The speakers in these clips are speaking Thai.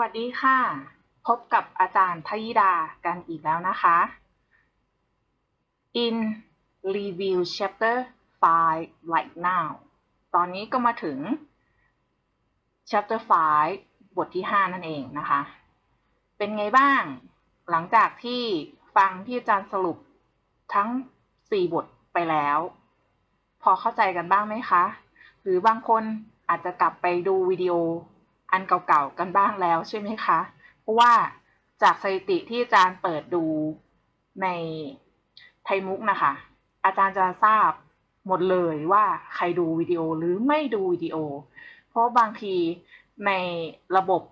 วัสดีค่ะ พบกับอาจารย์ทยิดากันอีกแล้วนะคะ In review chapter 5 right now ตอนนี้ก็มาถึง chapter 5 บทที่ 5 นั่นเองนะคะ เป็นไงบ้าง หลังจากที่ฟังที่อาจารย์สรุปทั้ง 4 บทไปแล้ว พอเข้าใจกันบ้างไหมคะ หรือบางคนอาจจะกลับไปดูวิดีโอ อันเก่าๆกันบ้างแล้วใช่ไหมคะ เพราะว่าจากสถิติที่อาจารย์เปิดดูในไทยมุกนะคะ อาจารย์จะทราบหมดเลยว่าใครดูวิดีโอหรือไม่ดูวิดีโอ เพราะบางทีในระบบ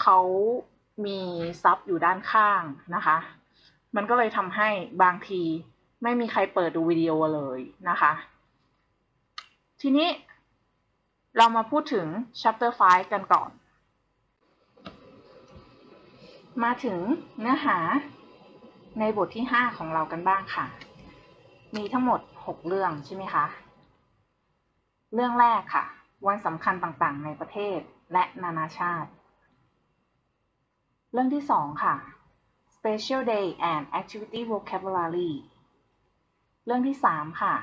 เขามีซับอยู่ด้านข้างนะคะ มันก็เลยทำให้บางทีไม่มีใครเปิดดูวิดีโอเลยนะคะ ทีนี้ เรามาพูดถึง chapter 5 กันก่อน มาถึงเนื้อหาในบทที่ 5 ของเรากันบ้างค่ะ มีทั้งหมด 6 เรื่องใช่ไหมคะ เรื่องแรกค่ะ วันสำคัญต่างๆ ในประเทศและนานาชาติ เรื่องที่ 2 ค่ะ Special Day and Activity Vocabulary เรื่องที่ 3 ค่ะ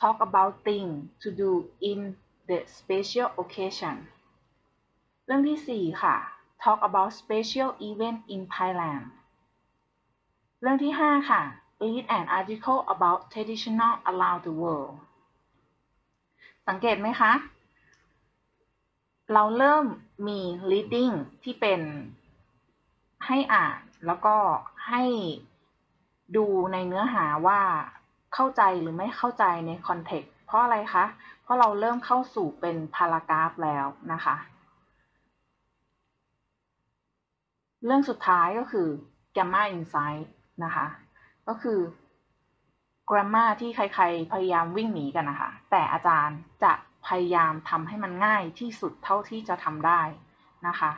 Talk about things to do in the special occasion เรื่องที่ 4 ค่ะ Talk about special event in Thailand เรื่องที่ 5 ค่ะ Read an article about traditional around the world สังเกตไหมคะ เราเริ่มมี reading ที่เป็นให้อ่านแล้วก็ให้ดูในเนื้อหาว่าเข้าใจหรือไม่เข้าใจในคอนเทกต์เพราะอะไรคะ ราะเราเริ่มเข้าสู่เป็นพารากราฟแล้วนะคะ เรื่องสุดท้ายก็คือ Gamma Insight นะคะ ก็คือ Grammar ที่ใครๆ พยายามวิ่งหนีกันนะคะ แต่อาจารย์จะพยายามทำให้มันง่ายที่สุดเท่าที่จะทำได้นะคะ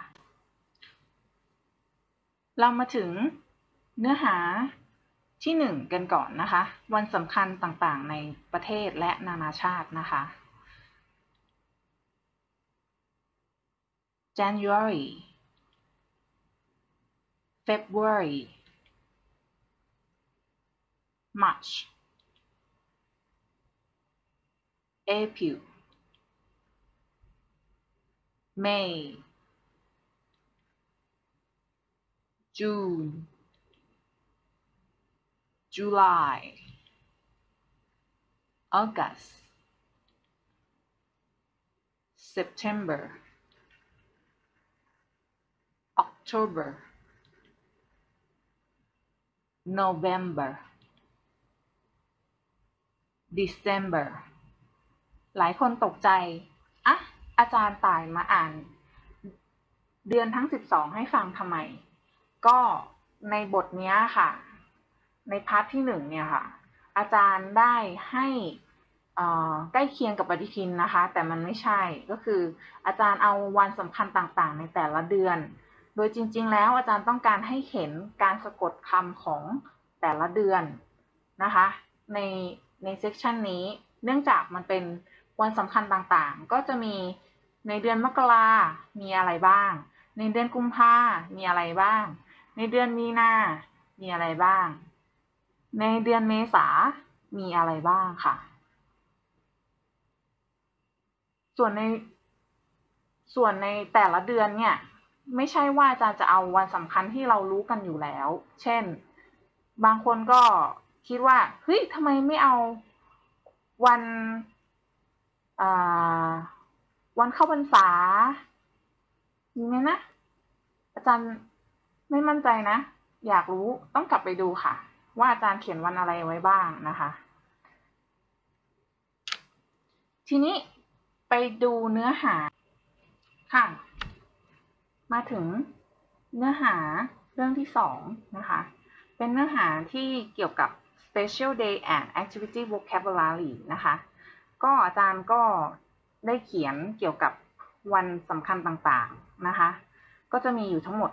เรามาถึงเนื้อหาที่หนึ่งกันก่อนนะคะ วันสำคัญต่างๆ ในประเทศและนานาชาตินะคะ January February March April May June July August September October November December หลายคนตกใจ อะ อาจารย์ตายมาอ่าน เดือนทั้ง 12 ให้ฟังทำไม ก็ในบทนี้ค่ะ ในพาร์ทที่หนึ่งเนี่ยค่ะ อาจารย์ได้ให้ใกล้เคียงกับปฏิทินนะคะ แต่มันไม่ใช่ ก็คืออาจารย์เอาวันสำคัญต่างๆ ในแต่ละเดือน โดยจริง ๆ แล้วอาจารย์ต้องการให้เห็นการสะกดคำของแต่ละเดือนนะคะในในเซกชันนี้ เนื่องจากมันเป็นวันสำคัญต่างๆ ก็จะมีในเดือนมกรามีอะไรบ้าง ในเดือนกุมภามีอะไรบ้าง ในเดือนมีนา มีอะไรบ้าง ในเดือนเมษา มีอะไรบ้างค่ะ ส่วนในส่วนในแต่ละเดือนเนี่ย ไม่ใช่ว่าอาจารย์จะเอาวันสำคัญที่เรารู้กันอยู่แล้ว เช่น บางคนก็คิดว่า เฮ้ยทำไมไม่เอาวันวันเข้าพรรษามีไหมนะ อาจารย์ไม่มั่นใจนะ อยากรู้ต้องกลับไปดูค่ะ ว่าอาจารย์เขียนวันอะไรไว้บ้างนะคะ ทีนี้ไปดูเนื้อหาค่ะ มาถึงเนื้อหาเรื่องที่สองนะคะ เป็นเนื้อหาที่เกี่ยวกับ special day and activity vocabulary นะคะ ก็อาจารย์ก็ได้เขียนเกี่ยวกับวันสำคัญต่างๆนะคะ ก็จะมีอยู่ทั้งหมด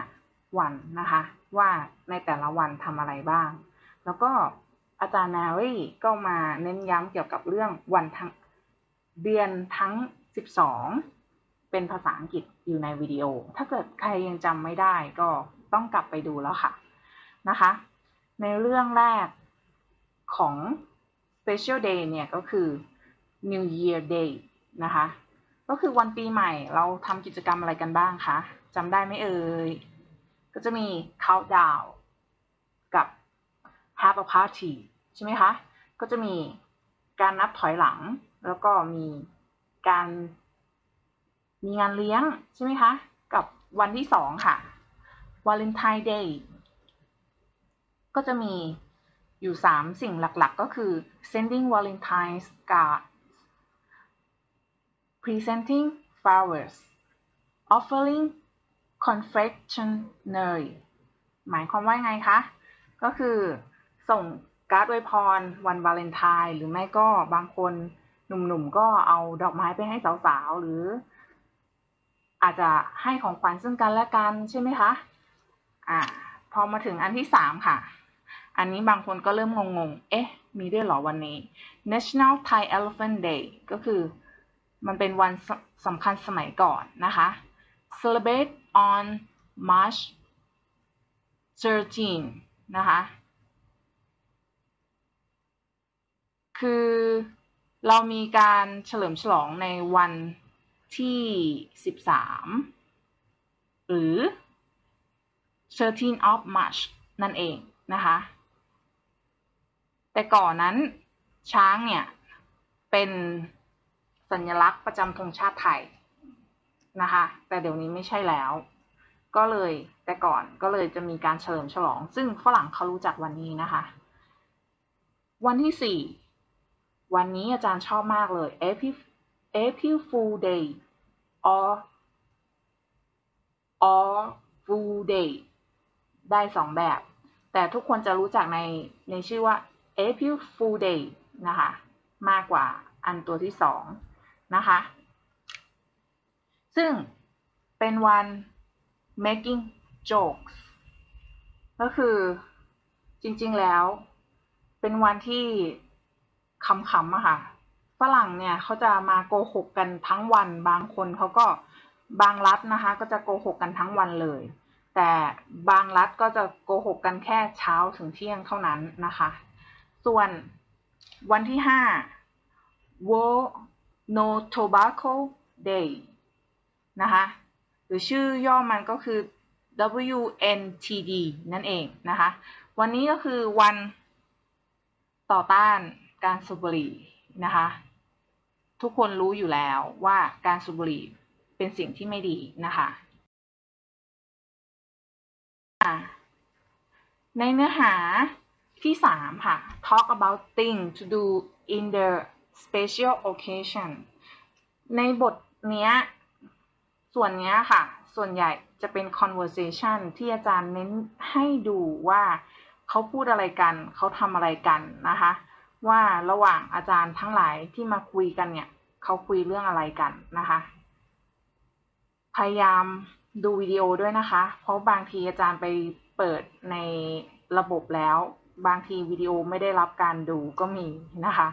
5 วันนะคะ ว่าในแต่ละวันทำอะไรบ้าง แล้วก็อาจารย์นารีก็มาเน้นย้ำเกี่ยวกับเรื่องวันทั้งเดือนทั้ง 12 เป็นภาษาอังกฤษอยู่ในวิดีโอ ถ้าเกิดใครยังจำไม่ได้ก็ต้องกลับไปดูแล้วค่ะนะคะ ในเรื่องแรกของ Special Day เนี่ยก็คือ New Year Day นะคะ ก็คือวันปีใหม่เราทำกิจกรรมอะไรกันบ้างคะจำได้ไหมเอ่ย ก็จะมี Countdown กับ Have a Party ใช่ไหมคะ ก็จะมีการนับถอยหลัง แล้วก็มีการ มีงานเลี้ยงใช่ไหมคะ กับวันที่สองค่ะ Valentine Day ก็จะมีอยู่สามสิ่งหลักๆ ก็คือ sending Valentine's cards presenting flowers offering confectionery หมายความว่าไงคะ ก็คือส่งการ์ดอวยพรวันวาเลนไทน์หรือไม่ก็บางคนหนุ่มๆ ก็เอาดอกไม้ไปให้สาวๆ หรือ อาจจะให้ของขวัญซึ่งกันและกันใช่ไหมคะอ่าพอมาถึงอันที่สามค่ะ อันนี้บางคนก็เริ่มงงๆ เอ๊ะ มีด้วยหรอวันนี้ National Thai Elephant Day ก็คือมันเป็นวันสสำคัญสมัยก่อนนะคะ Celebrate on March 13 นะคะ คือเรามีการเฉลิมฉลองในวัน ที่ 13 หรือ 13 of March นั่นเองนะคะ แต่ก่อนนั้นช้างเนี่ย เป็นสัญลักษณ์ประจำธงชาติไทยนะคะ แต่เดี๋ยวนี้ไม่ใช่แล้ว ก็เลยแต่ก่อนก็เลยจะมีการเฉลิมฉลอง ซึ่งฝรั่งเขารู้จักวันนี้นะคะ วันที่สี่วันนี้อาจารย์ชอบมากเลย April April Fool Day or or Fool Day ได้สองแบบ แต่ทุกคนจะรู้จักในในชื่อว่า April Fool Day นะคะ มากกว่าอันตัวที่สองนะคะ ซึ่งเป็นวัน making jokes ก็คือจริงๆแล้วเป็นวันที่ขำๆอะค่ะ ฝรั่งเนี่ยเขาจะมาโกหกกันทั้งวันบางคนเขาก็บางรัฐนะคะก็จะโกหกกันทั้งวันเลย แต่บางรัฐก็จะโกหกกันแค่เช้าถึงเที่ยงเท่านั้นนะคะ ส่วนวันที่ห้า World No Tobacco Day นะคะหรือชื่อย่อมันก็คือ WNTD นั่นเองนะคะ วันนี้ก็คือวันต่อต้านการสูบบุหรี่นะคะ ทุกคนรู้อยู่แล้วว่าการสูบบุหรี่เป็นสิ่งที่ไม่ดีนะคะในเนื้อหาที่สามค่ะ talk about things to do in the special occasion ในบทเนี้ย ส่วนเนี้ยค่ะ ส่วนใหญ่จะเป็น conversation ที่อาจารย์เน้นให้ดูว่าเขาพูดอะไรกัน เขาทำอะไรกันนะคะ ว่าระหว่างอาจารย์ทั้งหลายที่มาคุยกันเนี่ยเขาคุยเรื่องอะไรกันนะคะ พยายามดูวิดีโอด้วยนะคะ เพราะบางทีอาจารย์ไปเปิดในระบบแล้ว บางทีวิดีโอไม่ได้รับการดูก็มีนะคะ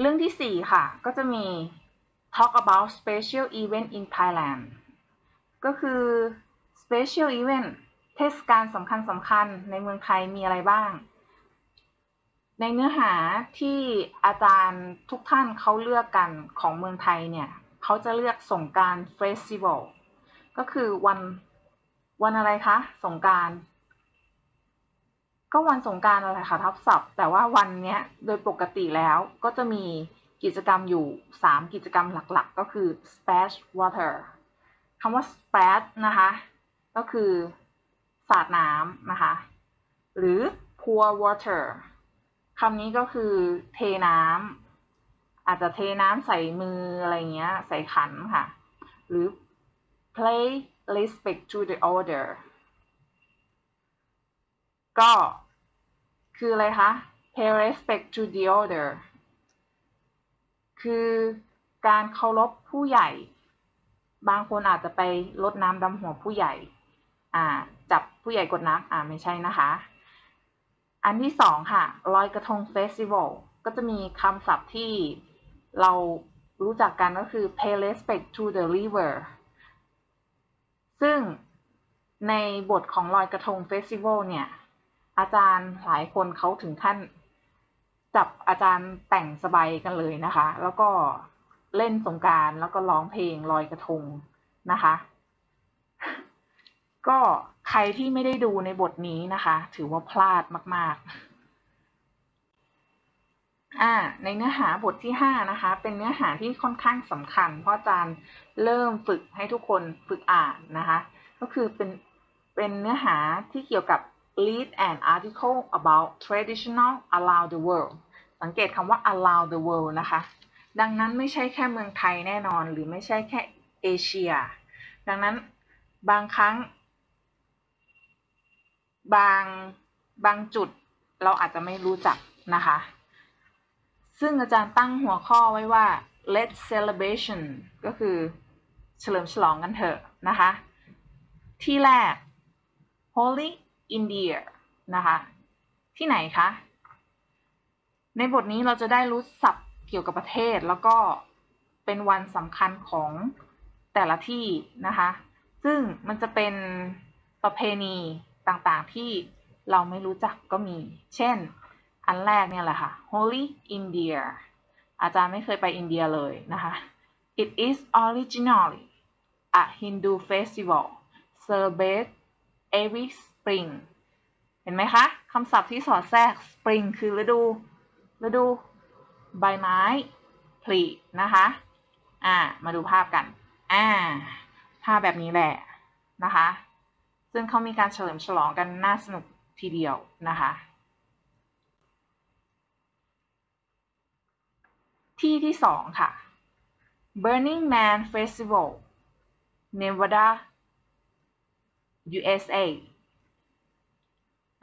เรื่องที่สี่ค่ะ ก็จะมี talk about special event in Thailand ก็คือ special event เทศกาลสำคัญสำคัญในเมืองไทยมีอะไรบ้าง ในเนื้อหาที่อาจารย์ทุกท่านเขาเลือกกันของเมืองไทยเนี่ยเขาจะเลือกสงการเฟสติวัลก็คือวันวันอะไรคะสงการก็วันสงการอะไรคะทับศัพท์ แต่ว่าวันเนี้ยโดยปกติแล้วก็จะมีกิจกรรมอยู่ 3 กิจกรรมหลักๆ ก็คือ splash water คำว่า splash นะคะ ก็คือ สาดน้ำนะคะ หรือ pour water คำนี้ก็คือเทน้ำอาจจะเทน้ำใส่มืออะไรเงี้ย ใส่ขันค่ะ หรือ play respect to the order ก็คืออะไรคะ pay respect to the order คือการเคารพผู้ใหญ่ บางคนอาจจะไปลดน้ำดำหัวผู้ใหญ่ อ่าจับผู้ใหญ่กดน้ำอ่าไม่ใช่นะคะ อันที่สองค่ะลอยกระทงเฟสติวัลก็จะมีคำศัพท์ที่เรารู้จักกันก็คือ pay respect to the river ซึ่งในบทของลอยกระทงเฟสติวัลเนี่ย อาจารย์หลายคนเขาถึงขั้นจับอาจารย์แต่งสบายกันเลยนะคะ แล้วก็เล่นสงการแล้วก็ร้องเพลงลอยกระทงนะคะ ก็ใครที่ไม่ได้ดูในบทนี้นะคะ ถือว่าพลาดมาก ๆ อ่า ในเนื้อหาบทที่ห้านะคะ เป็นเนื้อหาที่ค่อนข้างสำคัญ เพราะอาจารย์เริ่มฝึกให้ทุกคนฝึกอ่านนะคะ ก็คือเป็นเป็นเนื้อหาที่เกี่ยวกับ read an article about traditional around the world สังเกตคำว่า around the world นะคะ ดังนั้นไม่ใช่แค่เมืองไทยแน่นอน หรือไม่ใช่แค่เอเชีย ดังนั้นบางครั้ง บางบางจุดเราอาจจะไม่รู้จักนะคะ ซึ่งอาจารย์ตั้งหัวข้อไว้ว่า let celebration ก็คือเฉลิมฉลองกันเถอะนะคะ ที่แรก Holy India นะคะ ที่ไหนคะ ในบทนี้เราจะได้รู้ศัพท์เกี่ยวกับประเทศ แล้วก็เป็นวันสำคัญของแต่ละที่นะคะ ซึ่งมันจะเป็นประเพณี ต่างๆ ที่เราไม่รู้จักก็มี เช่น อันแรกเนี่ยแหละค่ะ Holy India อาจารย์ไม่เคยไปอินเดียเลยนะคะ It is originally a Hindu festival celebrated every spring เห็นไหมคะคำศัพท์ที่สอดแทรก spring คือฤดูฤดูใบไม้ผลินะคะอ่ามาดูภาพกันอ่าภาพแบบนี้แหละนะคะ ซึ่งเขามีการเฉลิมฉลองกันน่าสนุกทีเดียวนะคะ ที่ที่สองค่ะ Burning Man Festival Nevada USA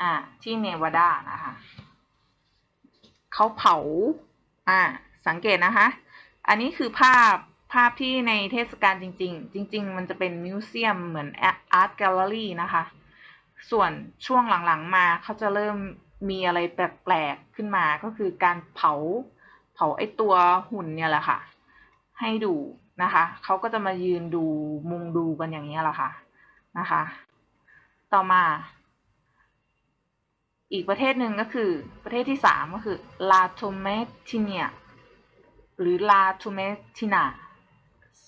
อ่าที่เนวาดานะคะเขาเผาอ่าสังเกตนะคะ อันนี้คือภาพ ภาพที่ในเทศกาลจริง ๆ จริง ๆ มันจะเป็น museum เหมือน art gallery นะคะ ส่วนช่วงหลังๆมาเขาจะเริ่มมีอะไรแปลกๆขึ้นมาก็คือการเผาเผาไอตัวหุ่นเนี่ยแหละค่ะ ให้ดูนะคะเขาก็จะมายืนดูมุงดูกันอย่างนี้แหละค่ะนะคะ ต่อมา อีกประเทศหนึ่งก็คือประเทศที่สามก็คือลาโทเมติเนียหรือลาโทเมตินา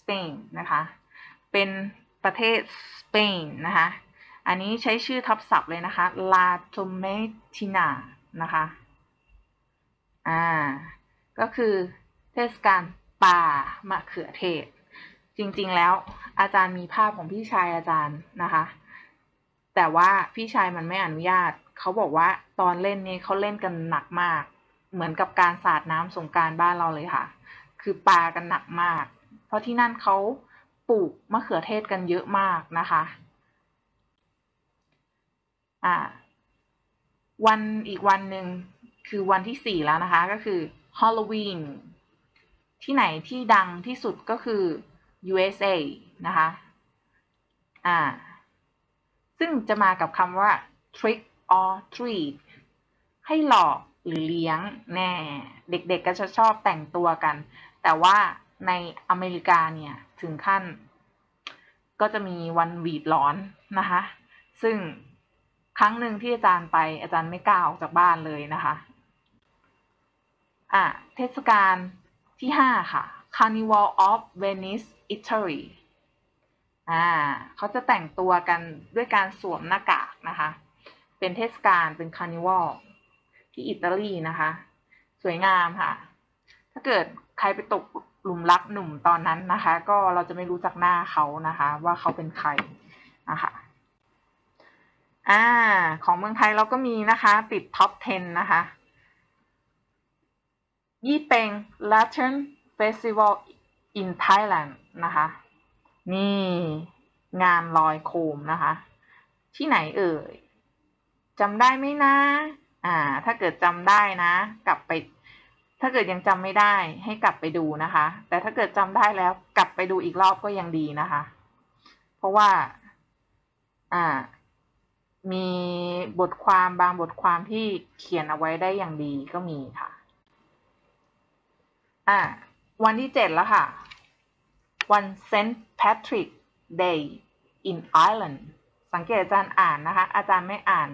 สเปนนะคะ เป็นประเทศสเปนนะคะ อันนี้ใช้ชื่อทับศัพท์เลยนะคะ ลาโทเมตินานะคะ อ่า ก็คือเทศกาลป่ามะเขือเทศ จริงๆแล้วอาจารย์มีภาพของพี่ชายอาจารย์นะคะ แต่ว่าพี่ชายมันไม่อนุญาต เขาบอกว่าตอนเล่นนี้เขาเล่นกันหนักมาก เหมือนกับการสาดน้ำสงการบ้านเราเลยค่ะ คือปากันหนักมาก เพราะที่นั่นเขาปลูกมะเขือเทศกันเยอะมากนะคะอ่าวันอีกวันหนึ่งคือวันที่สี่แล้วนะคะ ก็คือฮอลโลวีนที่ไหนที่ดังที่สุดก็คือ USA นะคะอ่าซึ่งจะมากับคำว่า trick or treat ให้หลอกหรือเลี้ยงแน่ เด็กๆก็จะชอบแต่งตัวกัน แต่ว่า ในอเมริกาเนี่ยถึงขั้น ก็จะมีวันหวีดร้อนนะคะ ซึ่งครั้งหนึ่งที่อาจารย์ไปอาจารย์ไม่กล้าออกจากบ้านเลยนะคะ อะ เทศกาลที่ห้าค่ะ Carnival of Venice Italy อ่าเขาจะแต่งตัวกันด้วยการสวมหน้ากากนะคะ เป็นเทศกาลเป็นคาร์นิวัลที่อิตาลีนะคะ สวยงามค่ะ ถ้าเกิดใครไปตก หลุมรักหนุ่มตอนนั้นนะคะ ก็เราจะไม่รู้จักหน้าเขานะคะ ว่าเขาเป็นใครนะคะอ่าของเมืองไทยเราก็มีนะคะ ติดท็อป 10 นะคะ ยี่เป็ง Lantern Festival in Thailand นะคะ นี่งานลอยโคมนะคะ ที่ไหนเอ่ยจำได้ไหมนะ อ่า ถ้าเกิดจำได้นะ กลับไป ถ้าเกิดยังจำไม่ได้ให้กลับไปดูนะคะ แต่ถ้าเกิดจำได้แล้วกลับไปดูอีกรอบก็ยังดีนะคะ เพราะว่าอ่ามีบทความบางบทความที่เขียนเอาไว้ได้อย่างดีก็มีค่ะ อ่าวันที่เจ็ดแล้วค่ะ วัน St. Patrick Day in Ireland สังเกตอาจารย์อ่านนะคะ อาจารย์ไม่อ่าน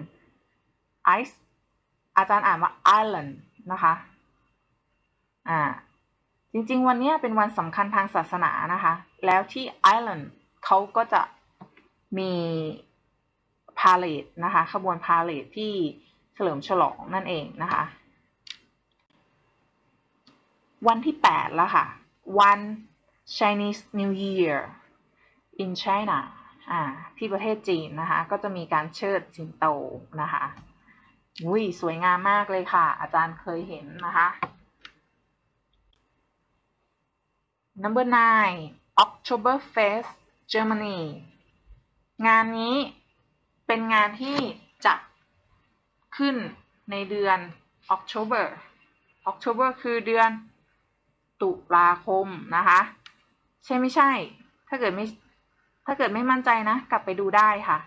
ice อาจารย์อ่านว่า Ireland นะคะ อ่า จริงๆ วันนี้เป็นวันสำคัญทางศาสนานะคะ แล้วที่ไอร์แลนด์เขาก็จะมี parade นะคะ ขบวน parade ที่เฉลิมฉลองนั่นเองนะคะ วันที่ 8 แล้วค่ะ วัน Chinese New Year in China อ่าที่ประเทศจีนนะคะ ก็จะมีการเชิดสิงโตนะคะอุ้ยสวยงามมากเลยค่ะ อาจารย์เคยเห็นนะคะ number nine October Fest Germany งานนี้เป็นงานที่จัดขึ้นในเดือน October October คือเดือนตุลาคมนะคะ ใช่ไม่ใช่ ถ้าเกิดไม่ถ้าเกิดไม่มั่นใจนะ กลับไปดูได้ค่ะ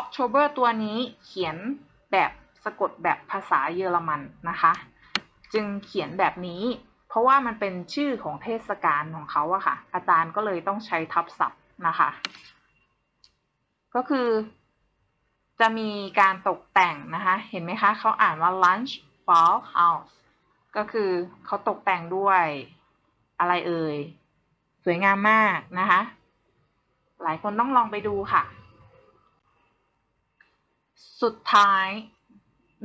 October ตัวนี้เขียนแบบสะกดแบบภาษาเยอรมันนะคะ จึงเขียนแบบนี้ เพราะว่ามันเป็นชื่อของเทศกาลของเขาอะค่ะ อาจารย์ก็เลยต้องใช้ทับศัพท์นะคะ ก็คือจะมีการตกแต่งนะคะ เห็นไหมคะ เขาอ่านว่า lunch ball house ก็คือเขาตกแต่งด้วยอะไรเอ่ย สวยงามมากนะคะ หลายคนต้องลองไปดูค่ะ สุดท้าย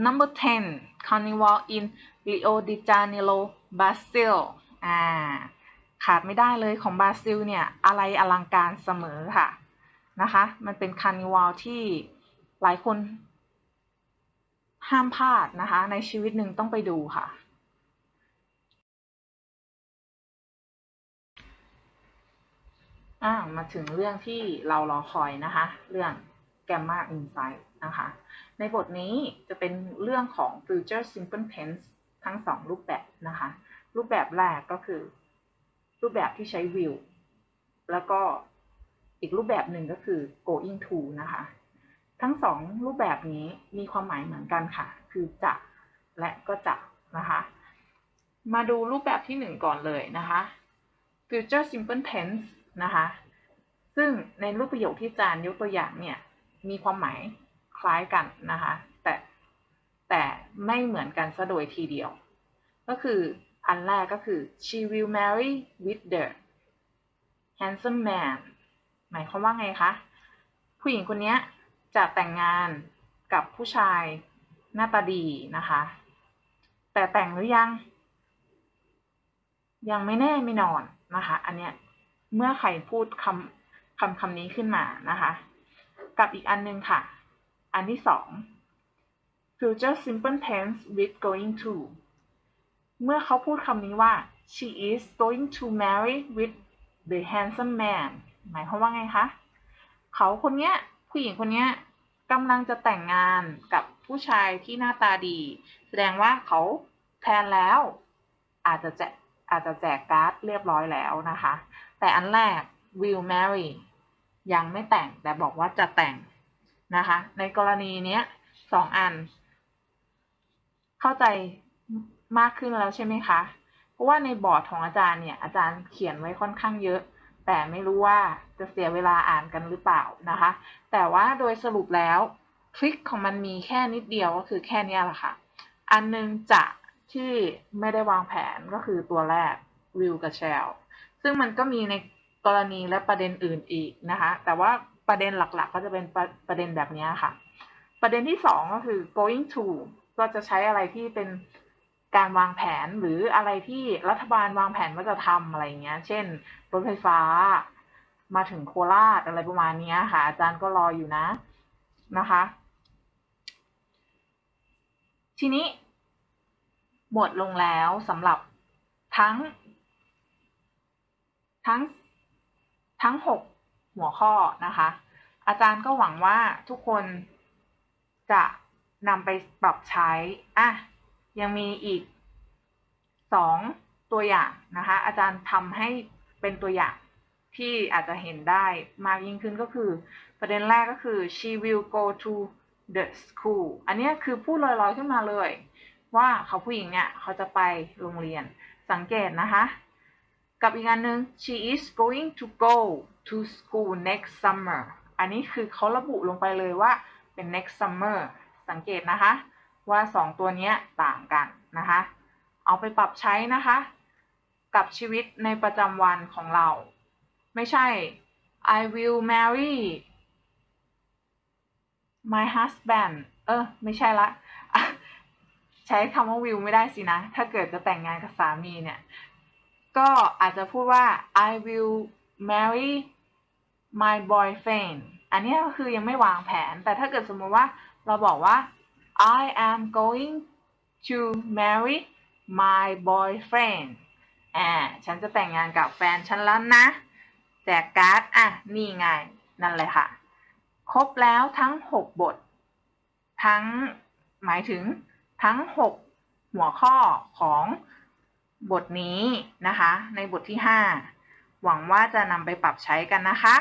number 10 carnival in Rio de Janeiro Brazil อ่าขาดไม่ได้เลยของบราซิลเนี่ยอะไรอลังการเสมอค่ะนะคะมันเป็นคาร์นิวัลที่หลายคนห้ามพลาดนะคะ ในชีวิตหนึ่งต้องไปดูค่ะอ่ามาถึงเรื่องที่เรารอคอยนะคะ เรื่อง Gamma Insight นะคะ ในบทนี้จะเป็นเรื่องของ Future Simple Tense ทั้งสองรูปแบบนะคะ รูปแบบแรกก็คือ รูปแบบที่ใช้ will แล้วก็อีกรูปแบบหนึ่งก็คือ going to นะคะ ทั้งสองรูปแบบนี้มีความหมายเหมือนกันค่ะ คือจะและก็จะนะคะ มาดูรูปแบบที่หนึ่งก่อนเลยนะคะ future simple tense นะคะ ซึ่งในรูปประโยคที่จารย์ยกตัวอย่างเนี่ย มีความหมายคล้ายกันนะคะ แต่ไม่เหมือนกันซะโดยทีเดียว ก็คืออันแรกก็คือ she will marry with the handsome man หมายความว่าไงคะ ผู้หญิงคนนี้จะแต่งงานกับผู้ชายหน้าตาดีนะคะ แต่แต่งหรือยัง ยังไม่แน่ไม่นอนนะคะ อันเนี้ยเมื่อใครพูดคำคำคำนี้ขึ้นมานะคะ กับอีกอันนึงค่ะ อันที่สอง future simple tense with going to เมื่อเขาพูดคำนี้ว่า she is going to marry with the handsome man หมายความว่าไงคะ เขาคนเนี้ย ผู้หญิงคนเนี้ยกำลังจะแต่งงานกับผู้ชายที่หน้าตาดี แสดงว่าเขา plan แล้ว อาจจะแจกอาจจะแจกการ์ดเรียบร้อยแล้วนะคะ แต่อันแรก will marry ยังไม่แต่งแต่บอกว่าจะแต่งนะคะ ในกรณีเนี้ยสองอัน เข้าใจมากขึ้นแล้วใช่ไหมคะ เพราะว่าในบอร์ดของอาจารย์เนี่ย อาจารย์เขียนไว้ค่อนข้างเยอะ แต่ไม่รู้ว่าจะเสียเวลาอ่านกันหรือเปล่านะคะ แต่ว่าโดยสรุปแล้วทริคของมันมีแค่นิดเดียวก็คือแค่นี้แหละค่ะ อันนึงจะที่ไม่ได้วางแผนก็คือตัวแรก will กับ shall ซึ่งมันก็มีในกรณีและประเด็นอื่นอีกนะคะ แต่ว่าประเด็นหลักๆ ก็จะเป็นประประเด็นแบบนี้ค่ะ ประเด็นที่สองก็คือ going to ก็จะใช้อะไรที่เป็นการวางแผนหรืออะไรที่รัฐบาลวางแผนว่าจะทำอะไรเงี้ย เช่น รถไฟฟ้ามาถึงโคราชอะไรประมาณนี้ค่ะ อาจารย์ก็รออยู่นะนะคะ ทีนี้ หมดลงแล้วสำหรับทั้ง ทั้งทั้งหกหัวข้อนะคะ อาจารย์ก็หวังว่าทุกคนจะ นำไปปรับใช้ อะ ยังมีอีกสองตัวอย่างนะคะ อาจารย์ทำให้เป็นตัวอย่างที่อาจจะเห็นได้มากยิ่งขึ้นก็คือ ประเด็นแรกก็คือ she will go to the school อันนี้คือพูดลอยๆขึ้นมาเลย ว่าเขาผู้หญิงเนี่ยเขาจะไปโรงเรียนสังเกตนะคะ กับอีกอันหนึ่ง she is going to go to school next summer อันนี้คือเขาระบุลงไปเลยว่าเป็น next summer สังเกตนะคะ ว่าสองตัวนี้ต่างกันนะคะ เอาไปปรับใช้นะคะ กับชีวิตในประจำวันของเรา ไม่ใช่ I will marry my husband เออ ไม่ใช่ละ ใช้คำว่า will ไม่ได้สินะ ถ้าเกิดจะแต่งงานกับสามีเนี่ย ก็อาจจะพูดว่า I will marry my boyfriend อันนี้ก็คือยังไม่วางแผน แต่ถ้าเกิดสมมติว่า เราบอกว่า I am going to marry my boyfriend อ่า ฉันจะแต่งงานกับแฟนฉันแล้วนะ แจกการ์ด อะ นี่ไง นั่นเลยค่ะ ครบแล้วทั้ง 6 บท ทั้ง หมายถึงทั้ง 6 หัวข้อของบทนี้นะคะ ในบทที่ 5 หวังว่าจะนำไปปรับใช้กันนะคะ